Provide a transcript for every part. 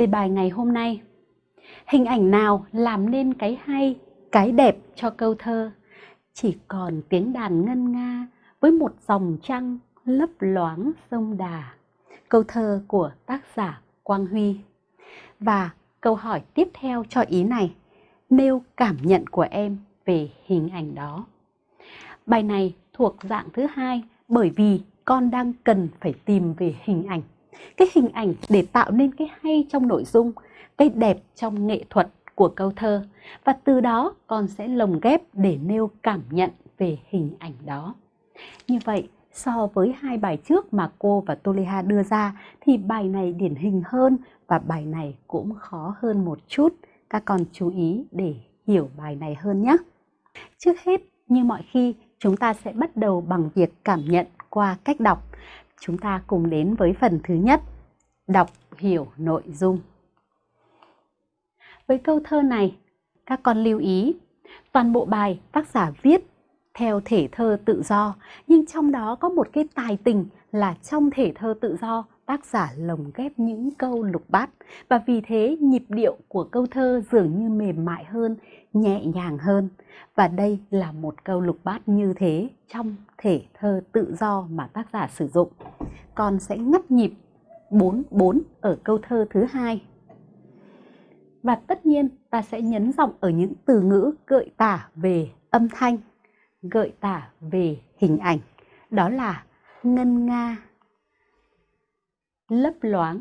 đề bài ngày hôm nay. Hình ảnh nào làm nên cái hay, cái đẹp cho câu thơ? Chỉ còn tiếng đàn ngân nga với một dòng trăng lấp loáng sông đà. Câu thơ của tác giả Quang Huy. Và câu hỏi tiếp theo cho ý này, nêu cảm nhận của em về hình ảnh đó. Bài này thuộc dạng thứ hai bởi vì con đang cần phải tìm về hình ảnh cái hình ảnh để tạo nên cái hay trong nội dung, cái đẹp trong nghệ thuật của câu thơ và từ đó con sẽ lồng ghép để nêu cảm nhận về hình ảnh đó. Như vậy, so với hai bài trước mà cô và Toleha đưa ra thì bài này điển hình hơn và bài này cũng khó hơn một chút. Các con chú ý để hiểu bài này hơn nhé. Trước hết, như mọi khi, chúng ta sẽ bắt đầu bằng việc cảm nhận qua cách đọc. Chúng ta cùng đến với phần thứ nhất, đọc hiểu nội dung. Với câu thơ này, các con lưu ý, toàn bộ bài tác giả viết theo thể thơ tự do, nhưng trong đó có một cái tài tình là trong thể thơ tự do tác giả lồng ghép những câu lục bát và vì thế nhịp điệu của câu thơ dường như mềm mại hơn, nhẹ nhàng hơn. Và đây là một câu lục bát như thế trong thể thơ tự do mà tác giả sử dụng. Con sẽ ngắt nhịp 44 ở câu thơ thứ hai. Và tất nhiên ta sẽ nhấn giọng ở những từ ngữ gợi tả về âm thanh, gợi tả về hình ảnh. Đó là ngân nga, lấp loáng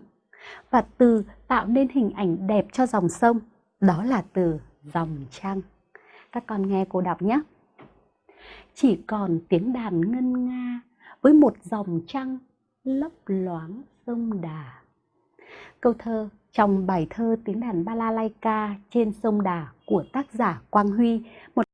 và từ tạo nên hình ảnh đẹp cho dòng sông. Đó là từ dòng trăng. Các con nghe cô đọc nhé. Chỉ còn tiếng đàn ngân nga với một dòng trăng lấp loáng sông đà. Câu thơ trong bài thơ tiếng đàn balalaika trên sông đà của tác giả quang huy, một